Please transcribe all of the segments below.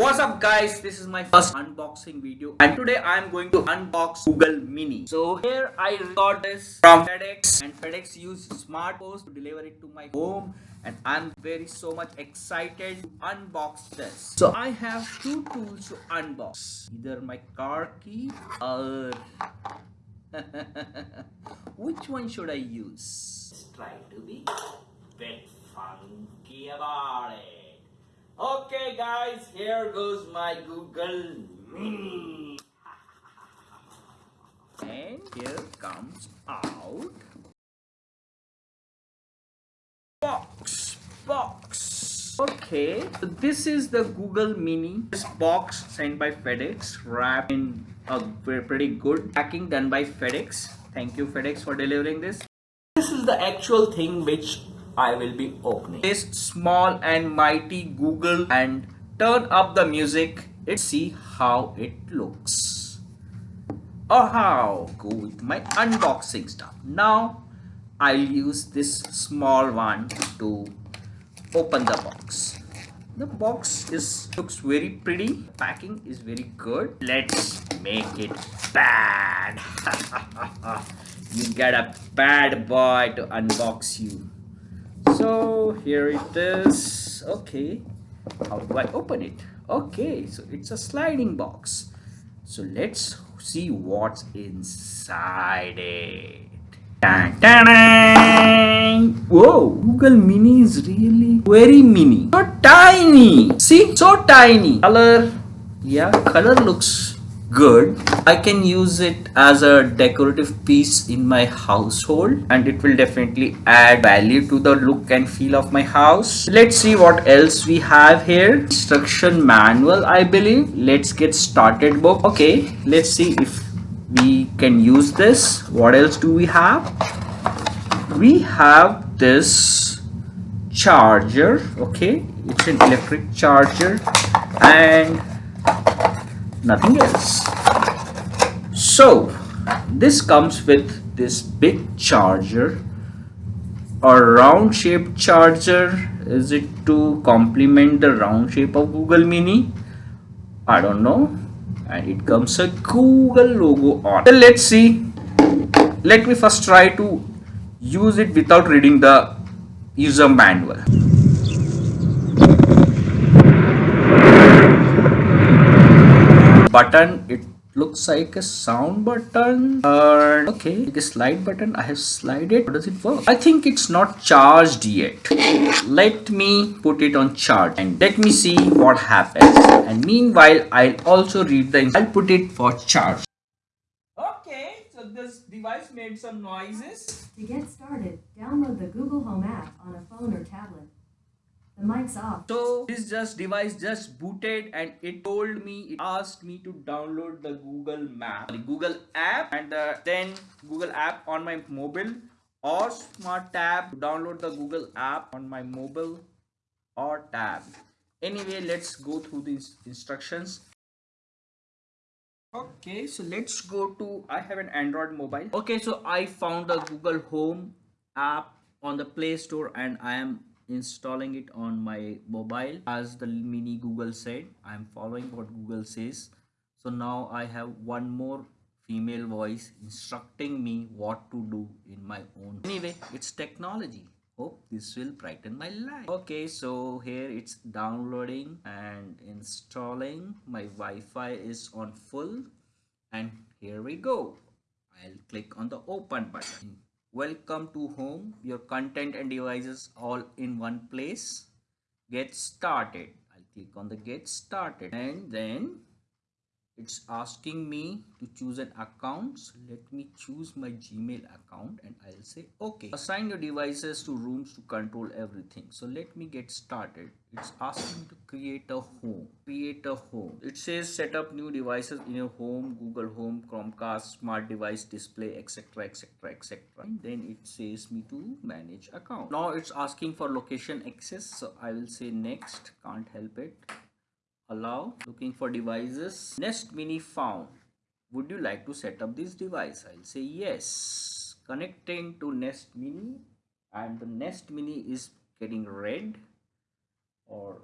what's up guys? This is my first unboxing video and today i'm going to unbox google mini. So here i got this from fedex and fedex used smart post to deliver it to my home and i'm very so much excited to unbox this. So i have two tools to unbox. Either my car key or which one should i use? Let's try to be bit funky about it Okay guys, here goes my Google Mini. and here comes out box box. Okay so this is the google mini. This box sent by fedex wrapped in a pretty good packing done by fedex. Thank you fedex for delivering this. This is the actual thing which I will be opening. This small and mighty Google and turn up the music. Let's see how it looks. Oh how go with my unboxing stuff. Now I'll use this small one to open the box. The box is looks very pretty. Packing is very good. Let's make it bad. You get a bad boy to unbox you so here it is. Okay. How do i open it? Okay so it's a sliding box. So let's see what's inside it. Dun, dun, dun. whoa google mini is really very mini. So tiny. See so tiny. Color. Yeah color looks good. I can use it as a decorative piece in my household and it will definitely add value to the look and feel of my house. Let's see what else we have here. Instruction manual i believe. Let's get started book okay let's see if we can use this. What else do we have? We have this charger. Okay it's an electric charger. And nothing else. So this comes with this big charger. A round shaped charger is it to complement the round shape of google mini? I don't know. And it comes a google logo on. So let's see. Let me first try to use it without reading the user manual button. It looks like a sound button. Uh, okay like a slide button. I have slide it how does it work? I think it's not charged yet. Let me put it on charge. And let me see what happens. And meanwhile i'll also read the i'll put it for charge. Okay so this device made some noises. To get started download the google home app on a phone or tablet the mic's off. So this just device just booted and it told me, it asked me to download the Google Map, Google app and then Google app on my mobile or smart tab to download the Google app on my mobile or tab. Anyway, let's go through these instructions. Okay, so let's go to, I have an Android mobile. Okay, so I found the Google Home app on the Play Store and I am installing it on my mobile as the mini google said. I'm following what google says. So now i have one more female voice instructing me what to do in my own. Anyway it's technology. Hope this will brighten my life. Okay so here it's downloading and installing. My wi-fi is on full. And here we go. I'll click on the open button welcome to home. Your content and devices all in one place. Get started. I'll click on the get started and then it's asking me to choose an account. So let me choose my gmail account and i'll say okay. Assign your devices to rooms to control everything. So let me get started. It's asking me to create a home. Create a home. It says set up new devices in your home google home chromecast smart device display etc etc etc then it says me to manage account. Now it's asking for location access. So i will say next. Can't help it allow looking for devices. Nest mini found. Would you like to set up this device? I'll say yes. Connecting to nest mini and the nest mini is getting red or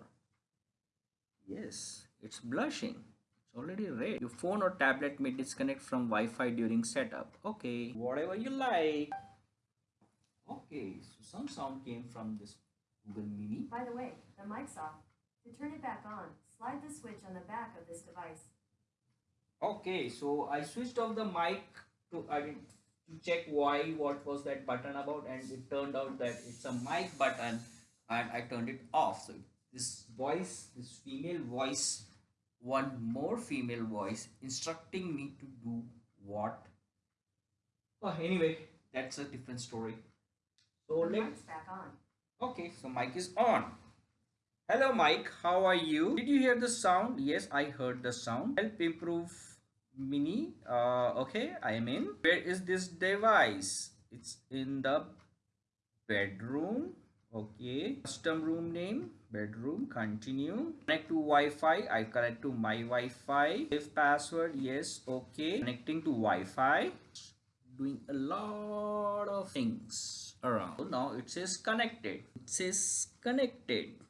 yes it's blushing. It's already red. Your phone or tablet may disconnect from wi-fi during setup. Okay. Whatever you like. Okay so some sound came from this google mini. By the way, the mic's off. To turn it back on, slide the switch on the back of this device. okay so i switched off the mic to i mean to check why what was that button about and it turned out that it's a mic button and i turned it off so this voice this female voice one more female voice instructing me to do what oh anyway that's a different story so let's. back on. Okay, so mic is on. Hello Mike, how are you? Did you hear the sound? Yes, I heard the sound. Help improve mini. Uh, okay, I am in. Where is this device? It's in the bedroom. Okay, custom room name, bedroom, continue. Connect to Wi-Fi, I connect to my Wi-Fi. Save password, yes, okay. Connecting to Wi-Fi doing a lot of things around. So now it says connected. It says connected.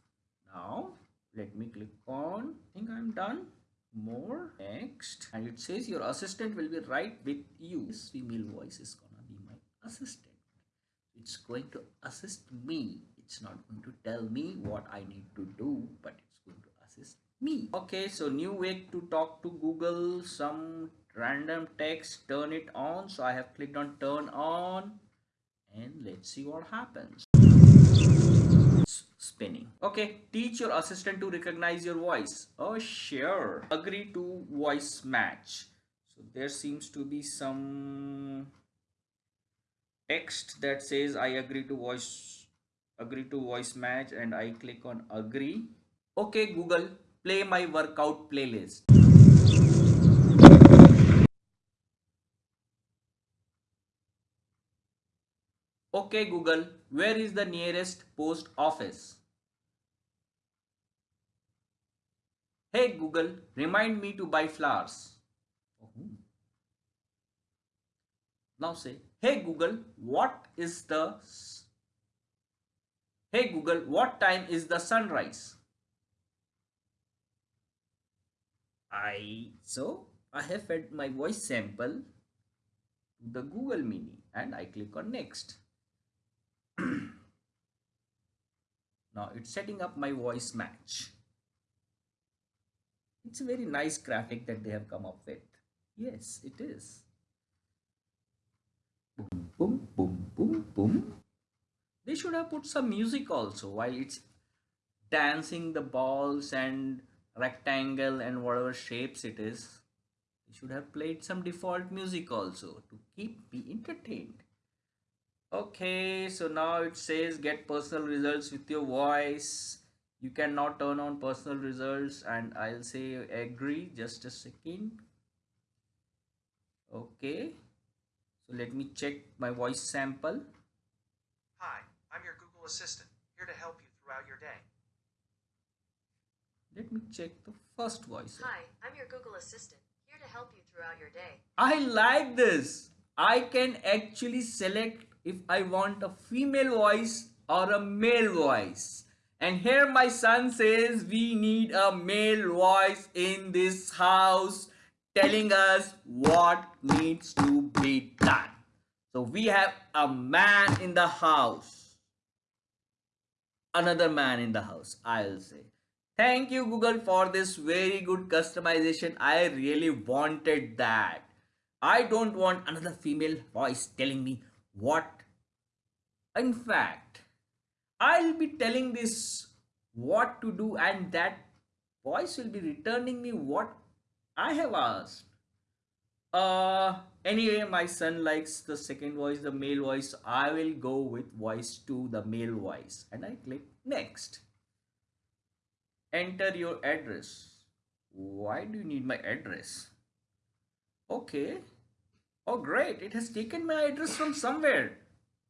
Now let me click on. I think I'm done. More next, and it says your assistant will be right with you. This female voice is gonna be my assistant. It's going to assist me. It's not going to tell me what I need to do, but it's going to assist me. Okay, so new way to talk to Google. Some random text turn it on so i have clicked on turn on and let's see what happens spinning. Okay teach your assistant to recognize your voice. Oh sure. Agree to voice match. So there seems to be some text that says i agree to voice agree to voice match and i click on agree. Okay google play my workout playlist Okay Google, where is the nearest post office? Hey Google, remind me to buy flowers. Oh. Now say, hey Google, what is the Hey Google, what time is the sunrise? I so I have fed my voice sample to the Google Mini and I click on next. now it's setting up my voice match. It's a very nice graphic that they have come up with. Yes it is. Boom boom boom boom boom. They should have put some music also while it's dancing the balls and rectangle and whatever shapes it is. They should have played some default music also to keep me entertained okay so now it says get personal results with your voice you can now turn on personal results and i'll say agree just a second okay so let me check my voice sample Hi, I'm your Google Assistant, here to help you throughout your day. let me check the first voice Hi, I'm your Google Assistant, here to help you throughout your day. I like this. I can actually select if I want a female voice or a male voice. And here my son says we need a male voice in this house telling us what needs to be done. So we have a man in the house. Another man in the house, I'll say. Thank you Google for this very good customization. I really wanted that. I don't want another female voice telling me what. In fact, I'll be telling this what to do and that voice will be returning me what I have asked. Uh, anyway, my son likes the second voice, the male voice. I will go with voice 2, the male voice. And I click next. Enter your address. Why do you need my address? Okay. Oh, great. It has taken my address from somewhere.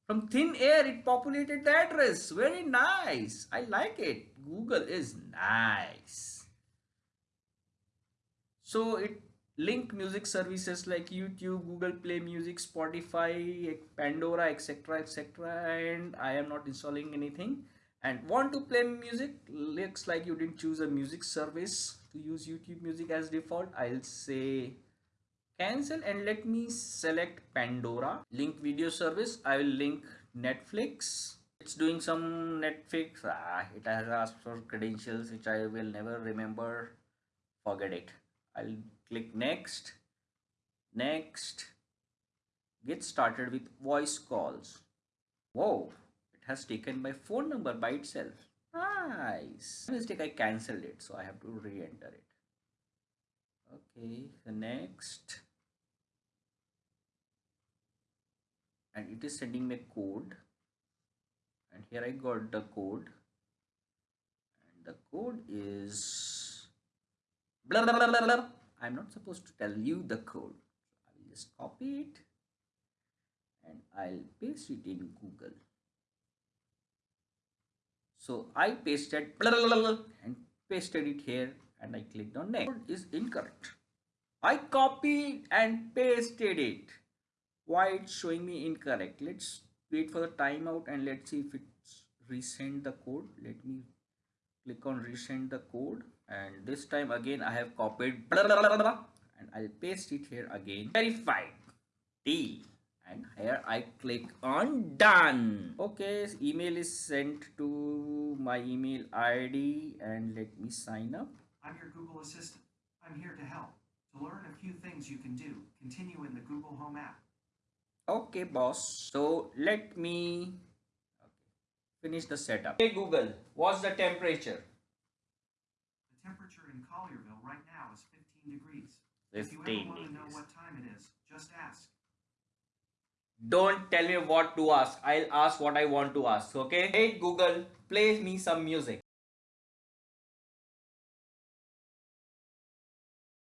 From thin air, it populated the address. Very nice. I like it. Google is nice. So it link music services like YouTube, Google Play Music, Spotify, Pandora, etc. etc. And I am not installing anything. And want to play music? Looks like you didn't choose a music service to use YouTube music as default. I'll say cancel and let me select Pandora. Link video service. I will link Netflix. It's doing some Netflix. Ah, it has asked for credentials which I will never remember. Forget it. I'll click next. Next. Get started with voice calls. Whoa, it has taken my phone number by itself. Nice. Mistake I cancelled it, so I have to re-enter it. Okay, the next. And it is sending me code. And here I got the code. And the code is blah blah blah blah blah. I'm not supposed to tell you the code. I will just copy it and I'll paste it in Google. So I pasted blah, blah, blah, and pasted it here and I clicked on next. Code is incorrect. I copied and pasted it. Why it's showing me incorrect? Let's wait for the timeout and let's see if it's resend the code. Let me click on resend the code and this time again I have copied blah, blah, blah, blah, and I'll paste it here again. Verified. D and here I click on done okay email is sent to my email ID and let me sign up I'm your Google Assistant. I'm here to help. To learn a few things you can do, continue in the Google Home app. Okay boss so let me finish the setup hey Google what's the temperature The temperature in Collierville right now is 15 degrees. If you 15 ever want to know degrees. what time it is, just ask. don't tell me what to ask i'll ask what i want to ask okay hey google play me some music